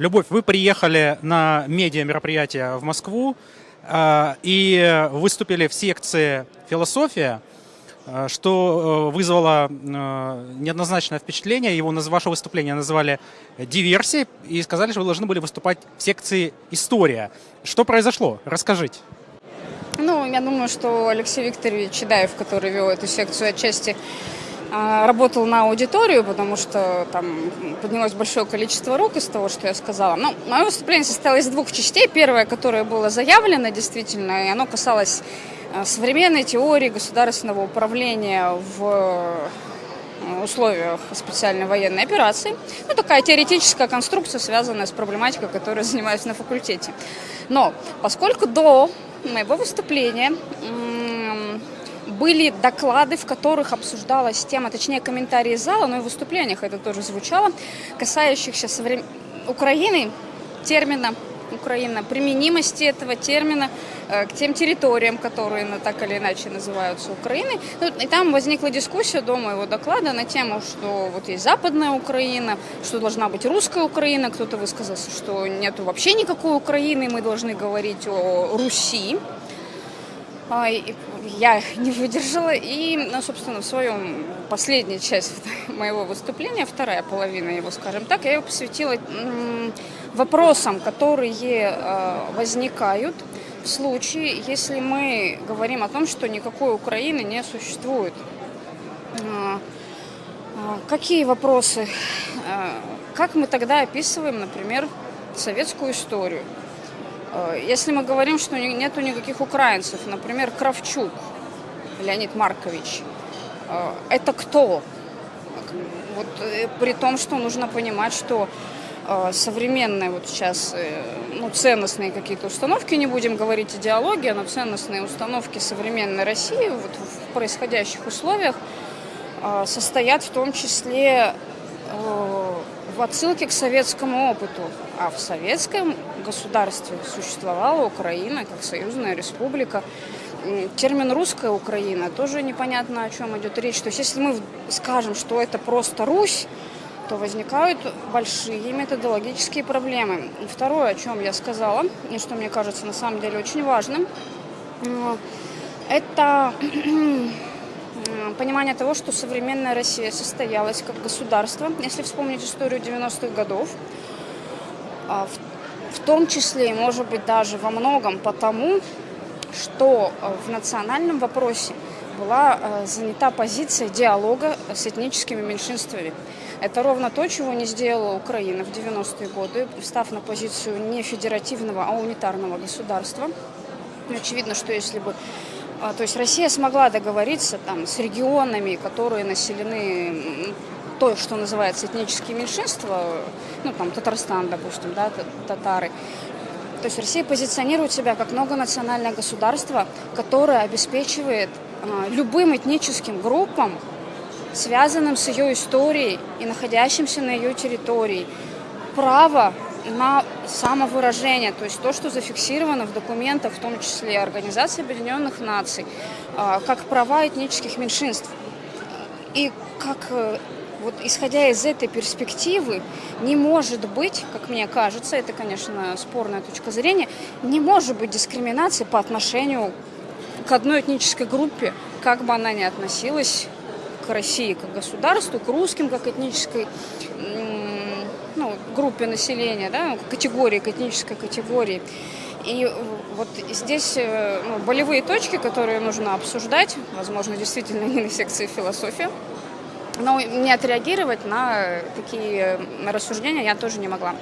Любовь, вы приехали на медиа мероприятие в Москву э, и выступили в секции «Философия», э, что э, вызвало неоднозначное впечатление. Его, ваше выступление назвали диверсией и сказали, что вы должны были выступать в секции «История». Что произошло? Расскажите. Ну, я думаю, что Алексей Викторович Чедаев, который вел эту секцию отчасти, работал на аудиторию, потому что там поднялось большое количество рук из того, что я сказала. Ну, мое выступление состоялось из двух частей. Первое, которое было заявлено действительно, и оно касалось а, современной теории государственного управления в э, условиях специальной военной операции. Ну, такая теоретическая конструкция, связанная с проблематикой, которой занимаюсь на факультете. Но поскольку до моего выступления были доклады, в которых обсуждалась тема, точнее комментарии зала, но и в выступлениях это тоже звучало, касающихся соврем... Украины, термина Украина, применимости этого термина э, к тем территориям, которые ну, так или иначе называются Украиной. Ну, и там возникла дискуссия до моего доклада на тему, что вот есть Западная Украина, что должна быть русская Украина. Кто-то высказался, что нет вообще никакой Украины, мы должны говорить о Руси. А, я не выдержала и, ну, собственно, в своем последняя часть моего выступления, вторая половина его, скажем так, я ее посвятила вопросам, которые а, возникают в случае, если мы говорим о том, что никакой Украины не существует. А, какие вопросы? Как мы тогда описываем, например, советскую историю? Э, если мы говорим, что нету никаких украинцев, например, Кравчук Леонид Маркович, э, это кто? Вот, э, при том, что нужно понимать, что современные вот сейчас ну, ценностные какие-то установки, не будем говорить идеология, но ценностные установки современной России вот в происходящих условиях состоят в том числе в отсылке к советскому опыту. А в советском государстве существовала Украина как союзная республика. Термин «русская Украина» тоже непонятно, о чем идет речь. То есть если мы скажем, что это просто Русь, то возникают большие методологические проблемы. И второе, о чем я сказала, и что мне кажется на самом деле очень важным, э, это понимание того, что современная Россия состоялась как государство, если вспомнить историю 90-х годов, а, в, том числе, может быть, даже во многом потому, что а, в национальном вопросе была а, занята позиция диалога с этническими меньшинствами. Это ровно то, чего не сделала Украина в 90-е годы, встав на позицию не федеративного, а унитарного государства. Очевидно, что если бы то есть Россия смогла договориться там, с регионами, которые населены то, что называется этнические меньшинства, ну там Татарстан, допустим, да, татары. То есть Россия позиционирует себя как многонациональное государство, которое обеспечивает а, любым этническим группам, связанным с ее историей и находящимся на ее территории, право на самовыражение, то есть то, что зафиксировано в документах, в том числе Организации Объединенных Наций, а, как права этнических меньшинств. И как, э, вот исходя из этой перспективы, не может быть, как мне кажется, это, конечно, спорная точка зрения, не может быть дискриминации по отношению к одной этнической группе, как бы она ни относилась к России как государству, к русским как этнической группе населения, да, категории, к этнической категории. И вот здесь э, ну, болевые точки, которые нужно обсуждать, возможно, действительно не на секции философии, но не отреагировать на такие рассуждения я тоже не могла.